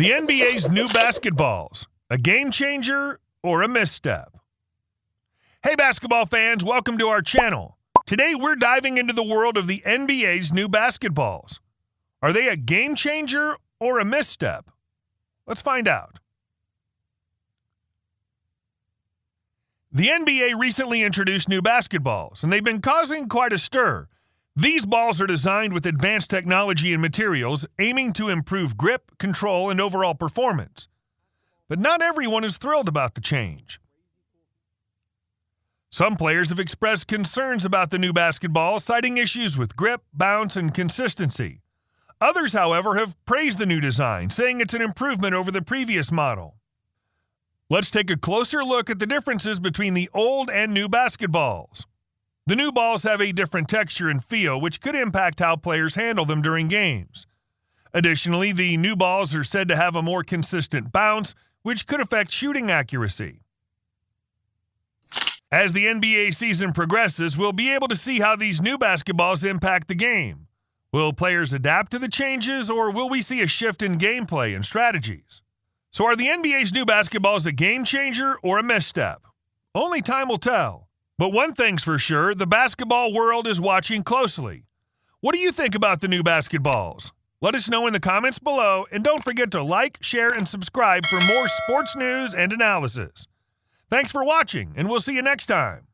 The NBA's new basketballs, a game changer or a misstep? Hey, basketball fans, welcome to our channel. Today, we're diving into the world of the NBA's new basketballs. Are they a game changer or a misstep? Let's find out. The NBA recently introduced new basketballs, and they've been causing quite a stir. These balls are designed with advanced technology and materials, aiming to improve grip, control, and overall performance. But not everyone is thrilled about the change. Some players have expressed concerns about the new basketball, citing issues with grip, bounce, and consistency. Others, however, have praised the new design, saying it's an improvement over the previous model. Let's take a closer look at the differences between the old and new basketballs. The new balls have a different texture and feel, which could impact how players handle them during games. Additionally, the new balls are said to have a more consistent bounce, which could affect shooting accuracy. As the NBA season progresses, we'll be able to see how these new basketballs impact the game. Will players adapt to the changes, or will we see a shift in gameplay and strategies? So, are the NBA's new basketballs a game changer or a misstep? Only time will tell. But one thing's for sure the basketball world is watching closely. What do you think about the new basketballs? Let us know in the comments below, and don't forget to like, share, and subscribe for more sports news and analysis. Thanks for watching, and we'll see you next time.